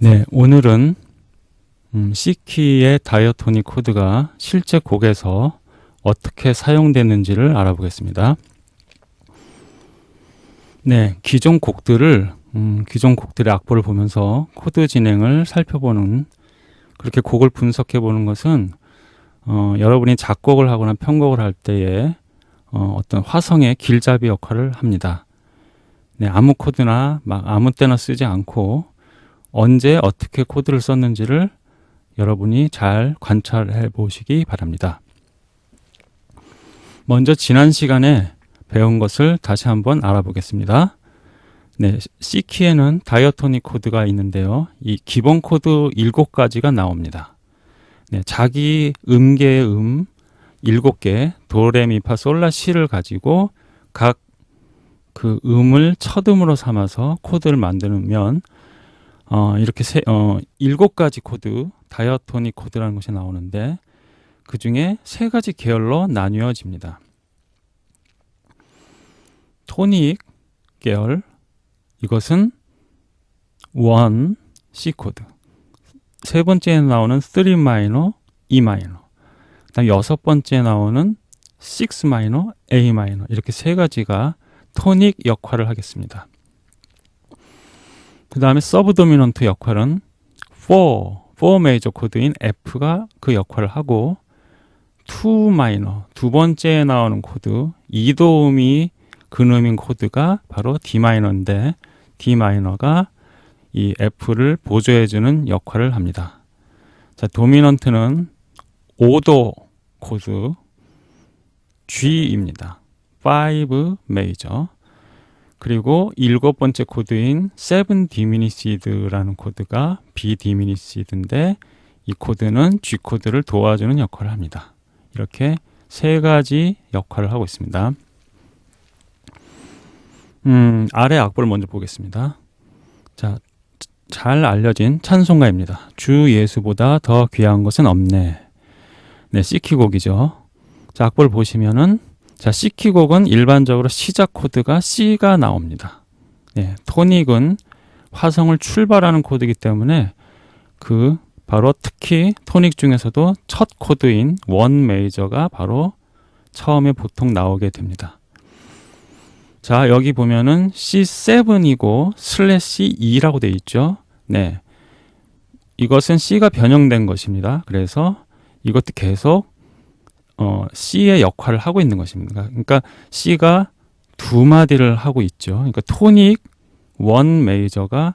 네, 오늘은 음, C키의 diatonic 코드가 실제 곡에서 어떻게 사용되는지를 알아보겠습니다. 네, 기존 곡들을 음, 기존 곡들의 악보를 보면서 코드 진행을 살펴보는 그렇게 곡을 분석해 보는 것은 어, 여러분이 작곡을 하거나 편곡을 할 때에 어, 어떤 화성의 길잡이 역할을 합니다. 네, 아무 코드나 막 아무 때나 쓰지 않고 언제 어떻게 코드를 썼는지를 여러분이 잘 관찰해 보시기 바랍니다. 먼저 지난 시간에 배운 것을 다시 한번 알아보겠습니다. 네, C키에는 diatonic 코드가 있는데요. 이 기본 코드 7가지가 나옵니다. 네, 자기 음계의 음 7개, 도레미파 솔라 시를 가지고 각 그 음을 첫 음으로 삼아서 코드를 만들면 어, 이렇게 세, 어, 일곱 가지 코드, diatonic 코드라는 것이 나오는데 그 중에 세 가지 계열로 나뉘어집니다. 토닉 계열, 이것은 one C 코드. 세 번째에 나오는 3 마이너, E 마이너. 그다음 여섯 번째에 나오는 6 마이너, A 마이너. 이렇게 세 가지가 토닉 역할을 하겠습니다. 그 다음에 서브 도미넌트 역할은 4, 4 메이저 코드인 F가 그 역할을 하고 2 마이너, 두 번째에 나오는 코드, 2도음이 근음인 코드가 바로 D 마이너인데 D 마이너가 이 F를 보조해주는 역할을 합니다. 자, 도미넌트는 5도 코드 G입니다. 5 메이저. 그리고 일곱 번째 코드인 7 diminished라는 코드가 B 디미니시드인데 이 코드는 G 코드를 도와주는 역할을 합니다. 이렇게 세 가지 역할을 하고 있습니다. 음, 아래 악보를 먼저 보겠습니다. 자, 잘 알려진 찬송가입니다. 주 예수보다 더 귀한 것은 없네. 네, C키 곡이죠. 자, 악보를 보시면은 자, C키곡은 일반적으로 시작 코드가 C가 나옵니다. 네, 토닉은 화성을 출발하는 코드이기 때문에 그 바로 특히 토닉 중에서도 첫 코드인 원 메이저가 바로 처음에 보통 나오게 됩니다. 자, 여기 보면은 C7이고 슬래시 2라고 되어 있죠. 네. 이것은 C가 변형된 것입니다. 그래서 이것도 계속 어, C의 역할을 하고 있는 것입니다. 그러니까 C가 두 마디를 하고 있죠. 그러니까 토닉 one 메이저가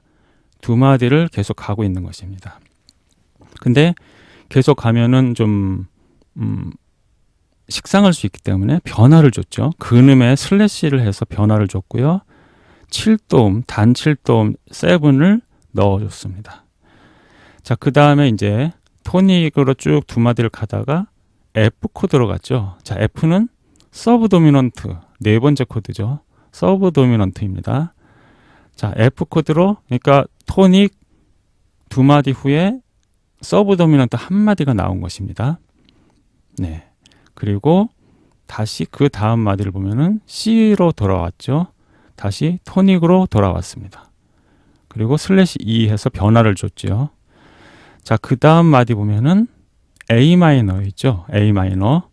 두 마디를 계속 가고 있는 것입니다. 근데 계속 가면은 좀 음, 식상할 수 있기 때문에 변화를 줬죠. 근음에 슬래시를 해서 변화를 줬고요. 7도음, 단 7도음 7을 넣어줬습니다. 자, 그 다음에 이제 토닉으로 쭉 두 마디를 가다가 F 코드로 갔죠. 자, F는 서브 도미넌트 네 번째 코드죠. 서브 도미넌트입니다. 자, F 코드로 그러니까 토닉 두 마디 후에 서브 도미넌트 한 마디가 나온 것입니다. 네. 그리고 다시 그 다음 마디를 보면은 C로 돌아왔죠. 다시 토닉으로 돌아왔습니다. 그리고 slash E 해서 변화를 줬죠. 자, 그 다음 마디 보면은 A 마이너 있죠. A 마이너.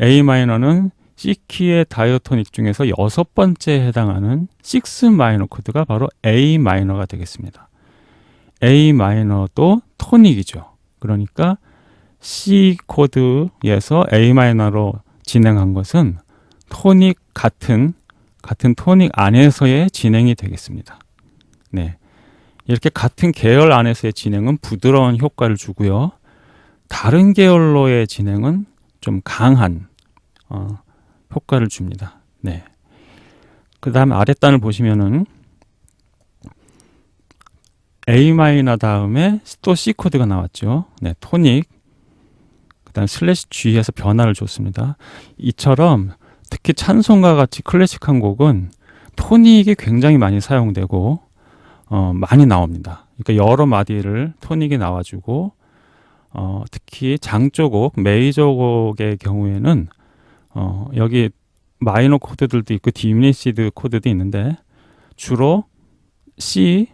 A 마이너는 C 키의 diatonic 중에서 여섯 번째에 해당하는 6 마이너 코드가 바로 A 마이너가 되겠습니다. A 마이너도 토닉이죠. 그러니까 C 코드에서 A 마이너로 진행한 것은 토닉 같은 같은 토닉 안에서의 진행이 되겠습니다. 네. 이렇게 같은 계열 안에서의 진행은 부드러운 효과를 주고요. 다른 계열로의 진행은 좀 강한 어, 효과를 줍니다. 네. 그 다음 아랫단을 보시면은 A 마이너 다음에 또 C 코드가 나왔죠. 네, 토닉. 그 다음 slash G에서 변화를 줬습니다. 이처럼 특히 찬송가 같이 클래식한 곡은 토닉이 굉장히 많이 사용되고 어, 많이 나옵니다. 그러니까 여러 마디를 토닉이 나와주고 어, 특히 장조곡, 메이저곡의 경우에는 어, 여기 마이너 코드들도 있고 diminished 코드도 있는데 주로 C,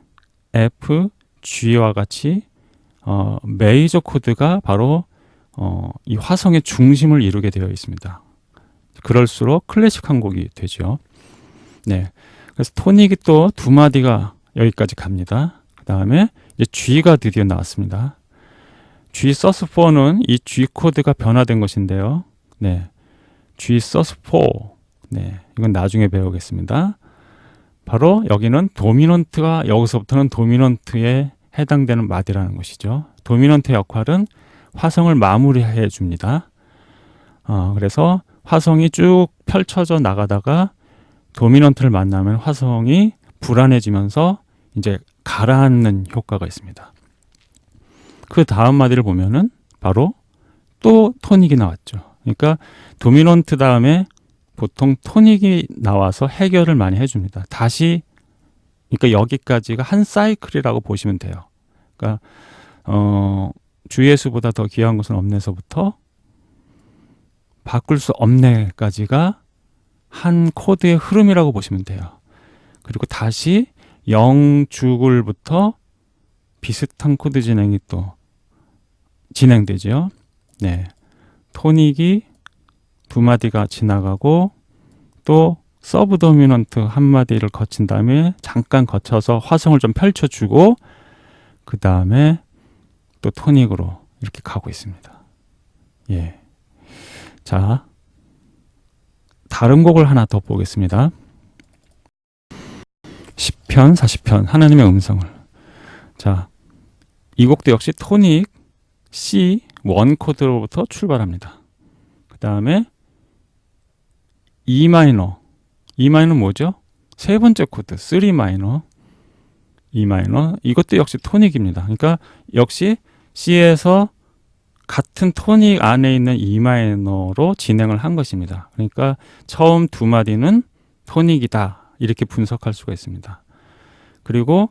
F, G와 같이 어, 메이저 코드가 바로 어, 이 화성의 중심을 이루게 되어 있습니다. 그럴수록 클래식한 곡이 되죠. 네. 그래서 토닉이 또 두 마디가 여기까지 갑니다. 그 다음에 이제 G가 드디어 나왔습니다. G 서스4는 이 G 코드가 변화된 것인데요. 네. G 서스4. 네. 이건 나중에 배우겠습니다. 바로 여기는 도미넌트가 여기서부터는 도미넌트에 해당되는 마디라는 것이죠. 도미넌트 역할은 화성을 마무리해 줍니다. 어, 그래서 화성이 쭉 펼쳐져 나가다가 도미넌트를 만나면 화성이 불안해지면서 이제 가라앉는 효과가 있습니다. 그 다음 마디를 보면은 바로 또 토닉이 나왔죠. 그러니까 도미넌트 다음에 보통 토닉이 나와서 해결을 많이 해줍니다. 다시 그러니까 여기까지가 한 사이클이라고 보시면 돼요. 그러니까 어, 주의 수보다 더 귀한 것은 없네서부터 바꿀 수 없네까지가 한 코드의 흐름이라고 보시면 돼요. 그리고 다시 영 죽을부터 비슷한 코드 진행이 또 진행되죠. 네. 토닉이 두 마디가 지나가고 또 서브 도미넌트 한 마디를 거친 다음에 잠깐 거쳐서 화성을 좀 펼쳐주고 그 다음에 또 토닉으로 이렇게 가고 있습니다. 예. 자, 다른 곡을 하나 더 보겠습니다. 시편 40편, 하나님의 음성을. 자, 이 곡도 역시 토닉 C one 코드로부터 출발합니다. 그 다음에 E 마이너. E 마이너 뭐죠? 세 번째 코드, 3 마이너. E 마이너. 이것도 역시 토닉입니다. 그러니까 역시 C에서 같은 토닉 안에 있는 E 마이너로 진행을 한 것입니다. 그러니까 처음 두 마디는 토닉이다. 이렇게 분석할 수가 있습니다. 그리고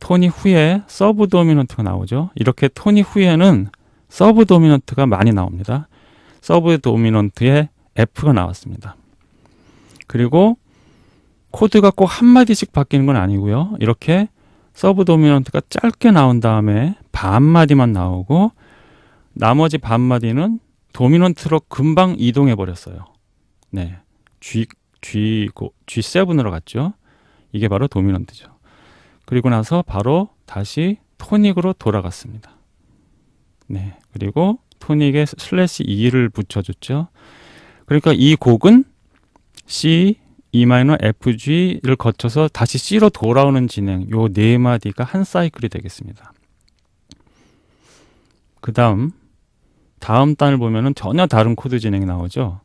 토닉 후에 서브 도미넌트가 나오죠. 이렇게 토닉 후에는 서브 도미넌트가 많이 나옵니다. 서브 도미넌트에 F가 나왔습니다. 그리고 코드가 꼭 한마디씩 바뀌는 건 아니고요. 이렇게 서브 도미넌트가 짧게 나온 다음에 반마디만 나오고 나머지 반마디는 도미넌트로 금방 이동해 버렸어요. 네. G, G, G7으로 갔죠. 이게 바로 도미넌트죠. 그리고 나서 바로 다시 토닉으로 돌아갔습니다. 네. 그리고 토닉에 slash E를 붙여줬죠. 그러니까 이 곡은 C, E 마이너, F, G를 거쳐서 다시 C로 돌아오는 진행, 요 네 마디가 한 사이클이 되겠습니다. 그 다음, 다음 단을 보면은 전혀 다른 코드 진행이 나오죠.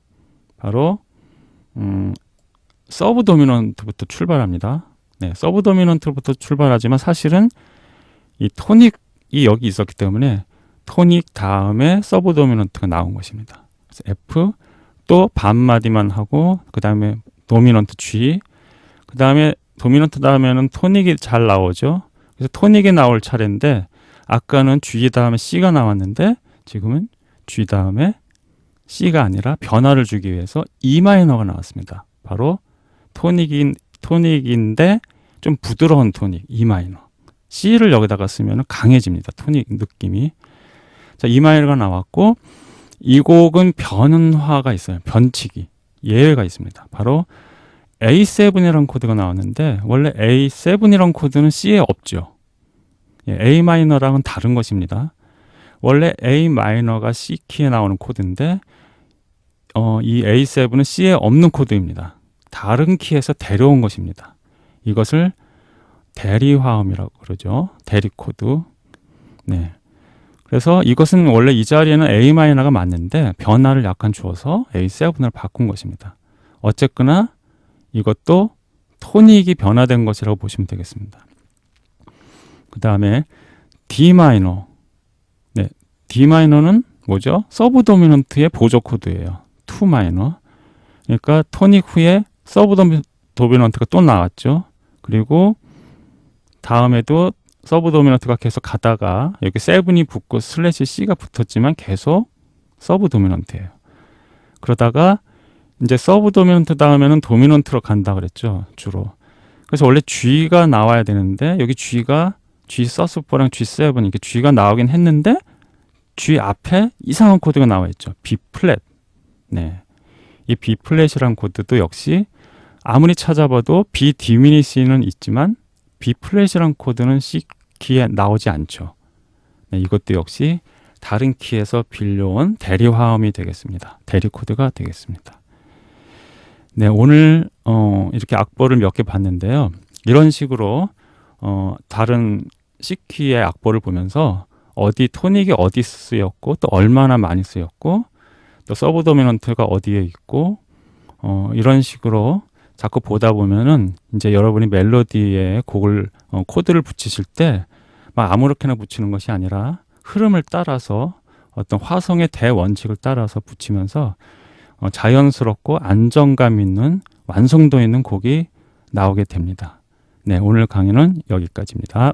바로, 음, 서브 도미넌트부터 출발합니다. 네, 서브 도미넌트부터 출발하지만 사실은 이 토닉이 여기 있었기 때문에 토닉 다음에 서브 도미넌트가 나온 것입니다. 그래서 F 또 반마디만 하고 그 다음에 도미넌트 G 그 다음에 도미넌트 다음에는 토닉이 잘 나오죠. 그래서 토닉이 나올 차례인데 아까는 G 다음에 C가 나왔는데 지금은 G 다음에 C가 아니라 변화를 주기 위해서 E 마이너가 나왔습니다. 바로 토닉인 토닉인데 좀 부드러운 토닉 E 마이너. C를 여기다가 쓰면 강해집니다. 토닉 느낌이. 자, E 마이너가 나왔고 이 곡은 변화가 있어요. 변칙이. 예외가 있습니다. 바로 A7이라는 코드가 나왔는데 원래 A7이라는 코드는 C에 없죠. 예, A 마이너랑은 다른 것입니다. 원래 A 마이너가 C 키에 나오는 코드인데 어, 이 A7은 C에 없는 코드입니다. 다른 키에서 데려온 것입니다. 이것을 대리화음이라고 그러죠. 대리 코드. 네. 그래서 이것은 원래 이 자리에는 A 마이너가 맞는데 변화를 약간 주어서 A7을 바꾼 것입니다. 어쨌거나 이것도 토닉이 변화된 것이라고 보시면 되겠습니다. 그 다음에 D 마이너. 네, D 마이너는 뭐죠? 서브 도미넌트의 보조 코드예요. 2 마이너. 그러니까 토닉 후에 서브 도미넌트가 또 나왔죠. 그리고 다음에도 서브 도미넌트가 계속 가다가 여기 seven이 붙고 slash C가 붙었지만 계속 서브 도미넌트예요. 그러다가 이제 서브 도미넌트 다음에는 도미넌트로 간다 그랬죠. 주로. 그래서 원래 G가 나와야 되는데 여기 G가 G sus4랑 G7 이렇게 G가 나오긴 했는데 G 앞에 이상한 코드가 나와 있죠. B 플랫. 네. 이 B 플랫이란 코드도 역시 아무리 찾아봐도 B diminish는 있지만 B 플랫이란 코드는 C 키에 나오지 않죠. 네, 이것도 역시 다른 키에서 빌려온 대리 화음이 되겠습니다. 대리 코드가 되겠습니다. 네, 오늘 어, 이렇게 악보를 몇 개 봤는데요. 이런 식으로 어, 다른 C 키의 악보를 보면서 어디 토닉이 어디 쓰였고 또 얼마나 많이 쓰였고 또 subdominant가 어디에 있고 어, 이런 식으로 자꾸 보다 보면은 이제 여러분이 멜로디에 곡을 어, 코드를 붙이실 때 막 아무렇게나 붙이는 것이 아니라 흐름을 따라서 어떤 화성의 대원칙을 따라서 붙이면서 어, 자연스럽고 안정감 있는 완성도 있는 곡이 나오게 됩니다. 네, 오늘 강의는 여기까지입니다.